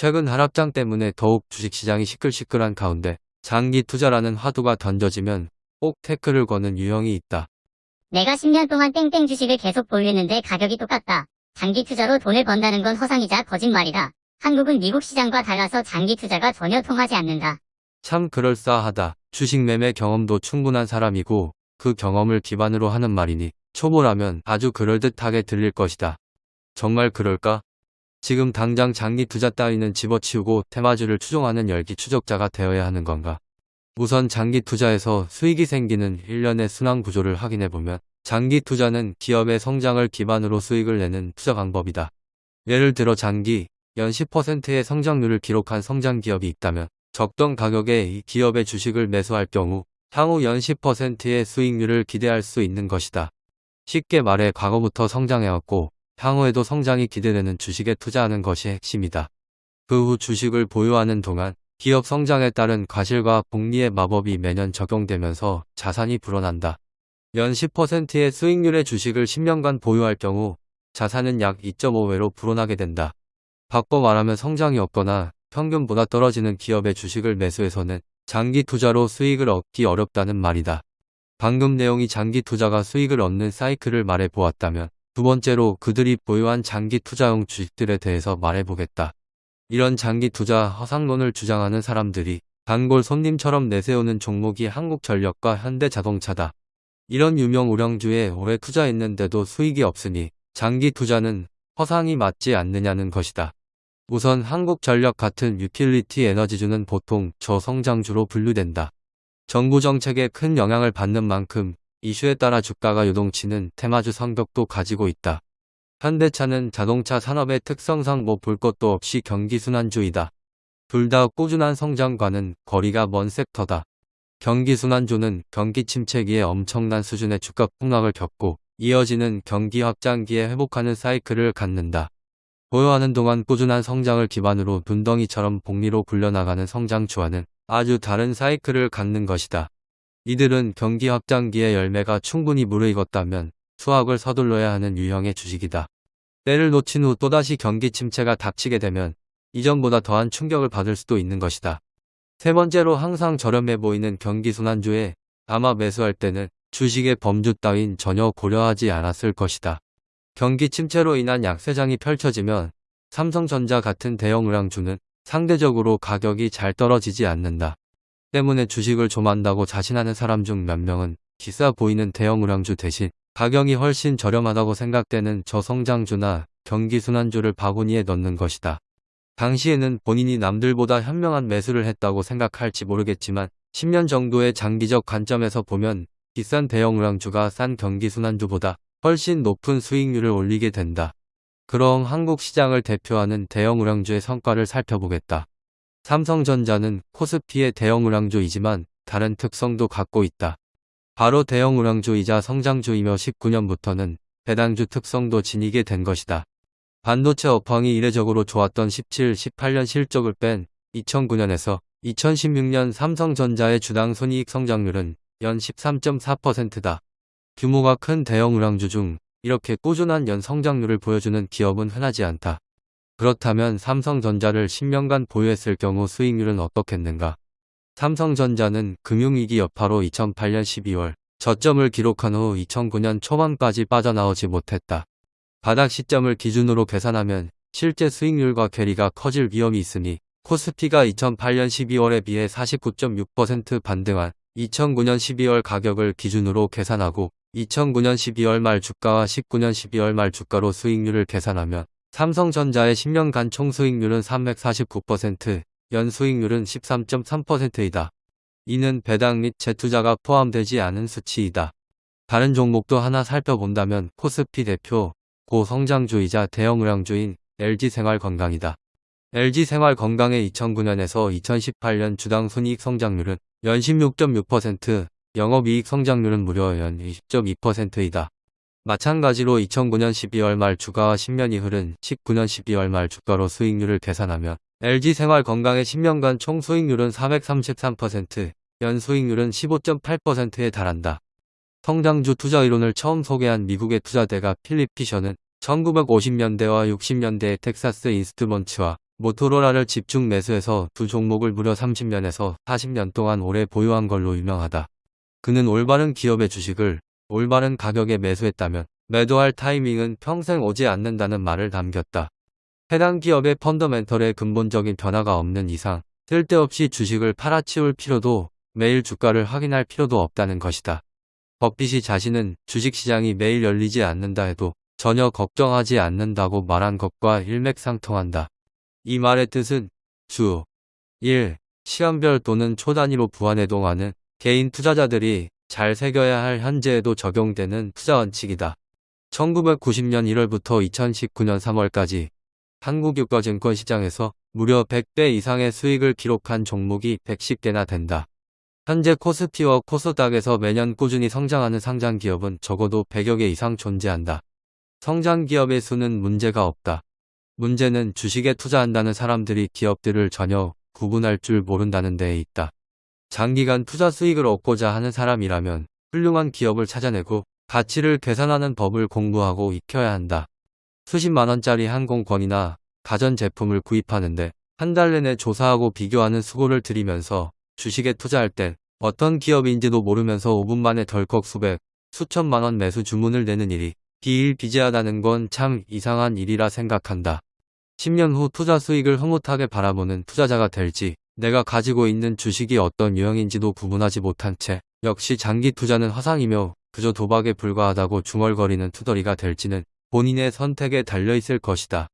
최근 하락장 때문에 더욱 주식시장이 시끌시끌한 가운데 장기 투자라는 화두가 던져지면 꼭 태클을 거는 유형이 있다. 내가 10년 동안 땡땡 주식을 계속 보유했는데 가격이 똑같다. 장기 투자로 돈을 번다는 건 허상이자 거짓말이다. 한국은 미국 시장과 달라서 장기 투자가 전혀 통하지 않는다. 참 그럴싸하다. 주식 매매 경험도 충분한 사람이고 그 경험을 기반으로 하는 말이니 초보라면 아주 그럴듯하게 들릴 것이다. 정말 그럴까? 지금 당장 장기 투자 따위는 집어치우고 테마주를 추종하는 열기 추적자가 되어야 하는 건가? 우선 장기 투자에서 수익이 생기는 일련의 순환 구조를 확인해보면 장기 투자는 기업의 성장을 기반으로 수익을 내는 투자 방법이다. 예를 들어 장기, 연 10%의 성장률을 기록한 성장 기업이 있다면 적정 가격에 이 기업의 주식을 매수할 경우 향후 연 10%의 수익률을 기대할 수 있는 것이다. 쉽게 말해 과거부터 성장해왔고 향후에도 성장이 기대되는 주식에 투자하는 것이 핵심이다. 그 후 주식을 보유하는 동안 기업 성장에 따른 과실과 복리의 마법이 매년 적용되면서 자산이 불어난다. 연 10%의 수익률의 주식을 10년간 보유할 경우 자산은 약 2.5배로 불어나게 된다. 바꿔 말하면 성장이 없거나 평균보다 떨어지는 기업의 주식을 매수해서는 장기 투자로 수익을 얻기 어렵다는 말이다. 방금 내용이 장기 투자가 수익을 얻는 사이클을 말해 보았다면 두 번째로 그들이 보유한 장기 투자용 주식들에 대해서 말해보겠다. 이런 장기 투자 허상론을 주장하는 사람들이 단골 손님처럼 내세우는 종목이 한국전력과 현대자동차다. 이런 유명 우량주에 오래 투자했는데도 수익이 없으니 장기 투자는 허상이 맞지 않느냐는 것이다. 우선 한국전력 같은 유틸리티 에너지주는 보통 저성장주로 분류된다. 정부 정책에 큰 영향을 받는 만큼 이슈에 따라 주가가 요동치는 테마주 성격도 가지고 있다. 현대차는 자동차 산업의 특성상 뭐 볼 것도 없이 경기순환주이다. 둘 다 꾸준한 성장과는 거리가 먼 섹터다. 경기순환주는 경기 침체기에 엄청난 수준의 주가 폭락을 겪고 이어지는 경기 확장기에 회복하는 사이클을 갖는다. 보유하는 동안 꾸준한 성장을 기반으로 눈덩이처럼 복리로 굴려나가는 성장주와는 아주 다른 사이클을 갖는 것이다. 이들은 경기 확장기의 열매가 충분히 무르익었다면 수확을 서둘러야 하는 유형의 주식이다. 때를 놓친 후 또다시 경기 침체가 닥치게 되면 이전보다 더한 충격을 받을 수도 있는 것이다. 세 번째로 항상 저렴해 보이는 경기 순환주에 아마 매수할 때는 주식의 범주 따윈 전혀 고려하지 않았을 것이다. 경기 침체로 인한 약세장이 펼쳐지면 삼성전자 같은 대형 의량주는 상대적으로 가격이 잘 떨어지지 않는다. 때문에 주식을 좀 한다고 자신하는 사람 중 몇 명은 비싸 보이는 대형 우량주 대신 가격이 훨씬 저렴하다고 생각되는 저성장주나 경기순환주를 바구니에 넣는 것이다. 당시에는 본인이 남들보다 현명한 매수를 했다고 생각할지 모르겠지만 10년 정도의 장기적 관점에서 보면 비싼 대형 우량주가 싼 경기순환주보다 훨씬 높은 수익률을 올리게 된다. 그럼 한국 시장을 대표하는 대형 우량주의 성과를 살펴보겠다. 삼성전자는 코스피의 대형 우량주이지만 다른 특성도 갖고 있다. 바로 대형 우량주이자 성장주이며 19년부터는 배당주 특성도 지니게 된 것이다. 반도체 업황이 이례적으로 좋았던 17, 18년 실적을 뺀 2009년에서 2016년 삼성전자의 주당 손익 성장률은 연 13.4%다. 규모가 큰 대형 우량주 중 이렇게 꾸준한 연 성장률을 보여주는 기업은 흔하지 않다. 그렇다면 삼성전자를 10년간 보유했을 경우 수익률은 어떻겠는가? 삼성전자는 금융위기 여파로 2008년 12월 저점을 기록한 후 2009년 초반까지 빠져나오지 못했다. 바닥 시점을 기준으로 계산하면 실제 수익률과 괴리가 커질 위험이 있으니 코스피가 2008년 12월에 비해 49.6% 반등한 2009년 12월 가격을 기준으로 계산하고 2009년 12월 말 주가와 19년 12월 말 주가로 수익률을 계산하면 삼성전자의 10년간 총수익률은 349%, 연수익률은 13.3%이다. 이는 배당 및 재투자가 포함되지 않은 수치이다. 다른 종목도 하나 살펴본다면 코스피 대표, 고성장주이자 대형의량주인 LG생활건강이다. LG생활건강의 2009년에서 2018년 주당 순이익 성장률은 연 16.6%, 영업이익 성장률은 무려 연 20.2%이다. 마찬가지로 2009년 12월 말 주가와 10년이 흐른 19년 12월 말 주가로 수익률을 계산하면 LG생활건강의 10년간 총 수익률은 433%, 연 수익률은 15.8%에 달한다. 성장주 투자 이론을 처음 소개한 미국의 투자대가 필립 피셔는 1950년대와 60년대의 텍사스 인스트먼츠와 모토로라를 집중 매수해서 두 종목을 무려 30년에서 40년 동안 오래 보유한 걸로 유명하다. 그는 올바른 기업의 주식을 올바른 가격에 매수했다면 매도할 타이밍은 평생 오지 않는다는 말을 남겼다. 해당 기업의 펀더멘털에 근본적인 변화가 없는 이상 쓸데없이 주식을 팔아치울 필요도 매일 주가를 확인할 필요도 없다는 것이다. 버핏이 자신은 주식시장이 매일 열리지 않는다 해도 전혀 걱정하지 않는다고 말한 것과 일맥상통한다. 이 말의 뜻은 주 1. 시간별 또는 초단위로 부환해동하는 개인 투자자들이 잘 새겨야 할 현재에도 적용되는 투자 원칙이다. 1990년 1월부터 2019년 3월까지 한국유가증권 시장에서 무려 100배 이상의 수익을 기록한 종목이 110개나 된다. 현재 코스피와 코스닥에서 매년 꾸준히 성장하는 상장 기업은 적어도 100여 개 이상 존재한다. 성장 기업의 수는 문제가 없다. 문제는 주식에 투자한다는 사람들이 기업들을 전혀 구분할 줄 모른다는 데에 있다. 장기간 투자 수익을 얻고자 하는 사람이라면 훌륭한 기업을 찾아내고 가치를 계산하는 법을 공부하고 익혀야 한다. 수십만 원짜리 항공권이나 가전제품을 구입하는데 한 달 내내 조사하고 비교하는 수고를 들이면서 주식에 투자할 땐 어떤 기업인지도 모르면서 5분 만에 덜컥 수백, 수천만 원 매수 주문을 내는 일이 비일비재하다는 건 참 이상한 일이라 생각한다. 10년 후 투자 수익을 흐뭇하게 바라보는 투자자가 될지 내가 가지고 있는 주식이 어떤 유형인지도 구분하지 못한 채 역시 장기 투자는 화상이며 그저 도박에 불과하다고 중얼거리는 투덜이가 될지는 본인의 선택에 달려 있을 것이다.